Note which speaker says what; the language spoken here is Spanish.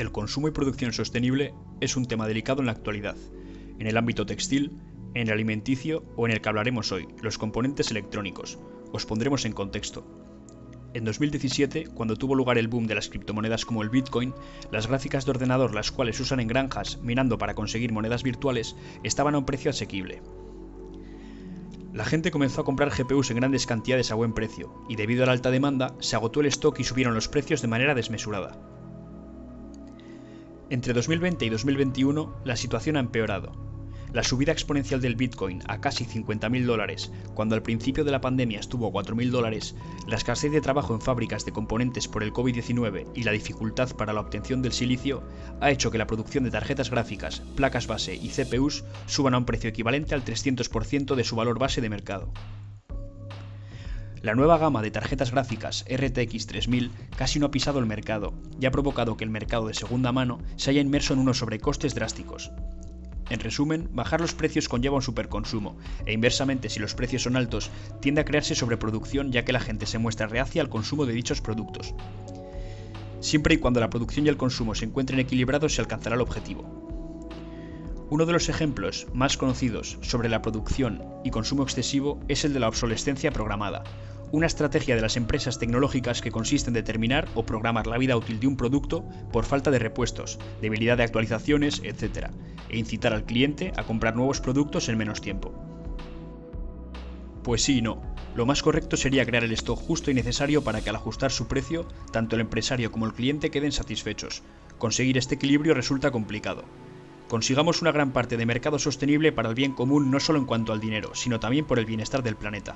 Speaker 1: El consumo y producción sostenible es un tema delicado en la actualidad, en el ámbito textil, en el alimenticio o en el que hablaremos hoy, los componentes electrónicos. Os pondremos en contexto. En 2017, cuando tuvo lugar el boom de las criptomonedas como el Bitcoin, las gráficas de ordenador las cuales usan en granjas minando para conseguir monedas virtuales estaban a un precio asequible. La gente comenzó a comprar GPUs en grandes cantidades a buen precio, y debido a la alta demanda, se agotó el stock y subieron los precios de manera desmesurada. Entre 2020 y 2021, la situación ha empeorado, la subida exponencial del Bitcoin a casi 50.000 dólares, cuando al principio de la pandemia estuvo a 4.000 dólares, la escasez de trabajo en fábricas de componentes por el COVID-19 y la dificultad para la obtención del silicio ha hecho que la producción de tarjetas gráficas, placas base y CPUs suban a un precio equivalente al 300% de su valor base de mercado. La nueva gama de tarjetas gráficas RTX 3000 casi no ha pisado el mercado y ha provocado que el mercado de segunda mano se haya inmerso en unos sobrecostes drásticos, en resumen, bajar los precios conlleva un superconsumo, e inversamente si los precios son altos, tiende a crearse sobreproducción ya que la gente se muestra reacia al consumo de dichos productos. Siempre y cuando la producción y el consumo se encuentren equilibrados se alcanzará el objetivo. Uno de los ejemplos más conocidos sobre la producción y consumo excesivo es el de la obsolescencia programada, una estrategia de las empresas tecnológicas que consiste en determinar o programar la vida útil de un producto por falta de repuestos, debilidad de actualizaciones, etc., e incitar al cliente a comprar nuevos productos en menos tiempo. Pues sí y no. Lo más correcto sería crear el stock justo y necesario para que al ajustar su precio, tanto el empresario como el cliente queden satisfechos. Conseguir este equilibrio resulta complicado. Consigamos una gran parte de mercado sostenible para el bien común no solo en cuanto al dinero, sino también por el bienestar del planeta.